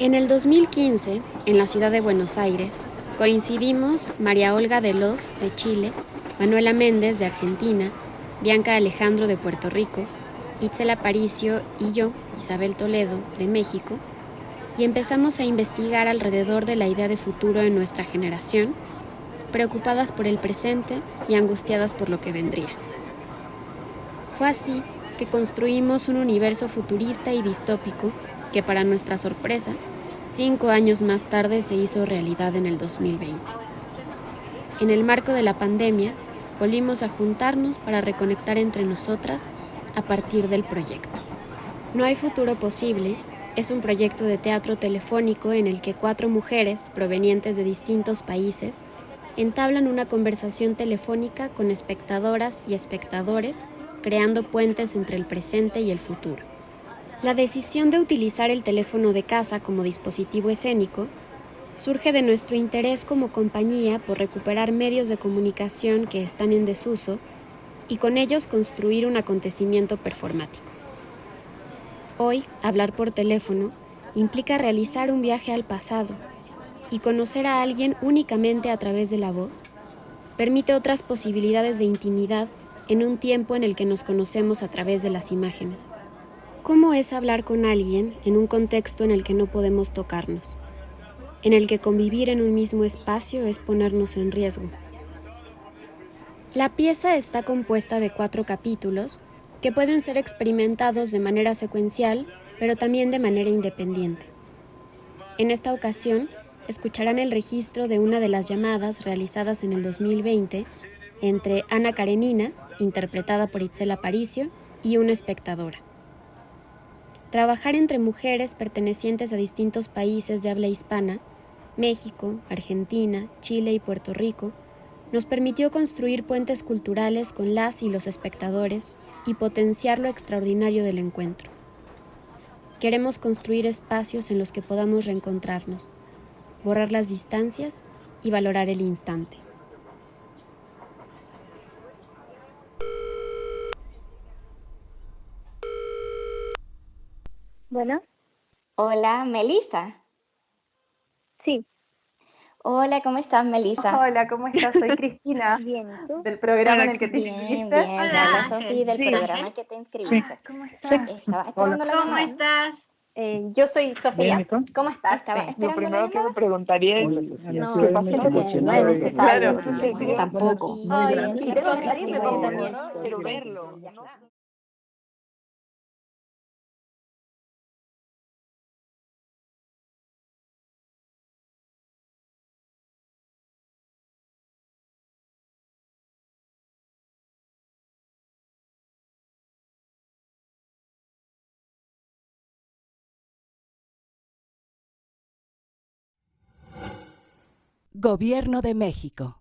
En el 2015, en la ciudad de Buenos Aires, coincidimos María Olga de Los, de Chile, Manuela Méndez, de Argentina, Bianca Alejandro, de Puerto Rico, Itzel Aparicio y yo, Isabel Toledo, de México, y empezamos a investigar alrededor de la idea de futuro en nuestra generación, preocupadas por el presente y angustiadas por lo que vendría. Fue así que construimos un universo futurista y distópico que para nuestra sorpresa, cinco años más tarde se hizo realidad en el 2020. En el marco de la pandemia, volvimos a juntarnos para reconectar entre nosotras a partir del proyecto. No hay futuro posible es un proyecto de teatro telefónico en el que cuatro mujeres provenientes de distintos países entablan una conversación telefónica con espectadoras y espectadores, creando puentes entre el presente y el futuro. La decisión de utilizar el teléfono de casa como dispositivo escénico surge de nuestro interés como compañía por recuperar medios de comunicación que están en desuso y con ellos construir un acontecimiento performático. Hoy, hablar por teléfono implica realizar un viaje al pasado y conocer a alguien únicamente a través de la voz permite otras posibilidades de intimidad en un tiempo en el que nos conocemos a través de las imágenes. ¿Cómo es hablar con alguien en un contexto en el que no podemos tocarnos? En el que convivir en un mismo espacio es ponernos en riesgo. La pieza está compuesta de cuatro capítulos que pueden ser experimentados de manera secuencial, pero también de manera independiente. En esta ocasión, escucharán el registro de una de las llamadas realizadas en el 2020 entre Ana Karenina, interpretada por Itzel Aparicio, y una espectadora. Trabajar entre mujeres pertenecientes a distintos países de habla hispana, México, Argentina, Chile y Puerto Rico, nos permitió construir puentes culturales con las y los espectadores y potenciar lo extraordinario del encuentro. Queremos construir espacios en los que podamos reencontrarnos, borrar las distancias y valorar el instante. Bueno. Hola, Melissa. Sí. Hola, ¿cómo estás, Melissa? Hola, ¿cómo estás? Soy Cristina. bien, ¿tú? Del programa en el que te bien, inscribiste. Bien, Hola, Sofía, del programa en el que te inscribiste. ¿Cómo estás? Estaba esperando la ¿Cómo estás? Eh, yo soy Sofía. ¿Cómo estás? Estaba Sí, Lo primero que me preguntaría es... No, siento que no es necesario. Claro. Tampoco. Ay, pero pero nadie me también. ¿no? Quiero verlo, Gobierno de México.